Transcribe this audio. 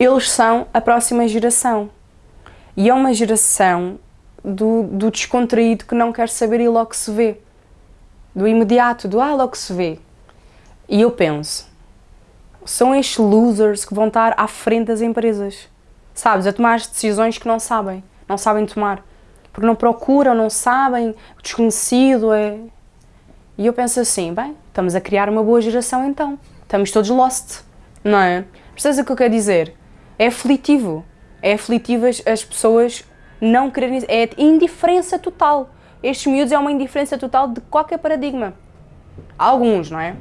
Eles são a próxima geração. E é uma geração do, do descontraído que não quer saber e logo se vê. Do imediato, do ah, logo se vê. E eu penso, são estes losers que vão estar à frente das empresas. Sabes, a tomar as decisões que não sabem, não sabem tomar. Porque não procuram, não sabem, o desconhecido é... E eu penso assim, bem, estamos a criar uma boa geração então. Estamos todos lost, não é? Percebes o que eu quero dizer? É aflitivo. É aflitivo as, as pessoas não quererem... É indiferença total. Estes miúdos é uma indiferença total de qualquer paradigma. Alguns, não é?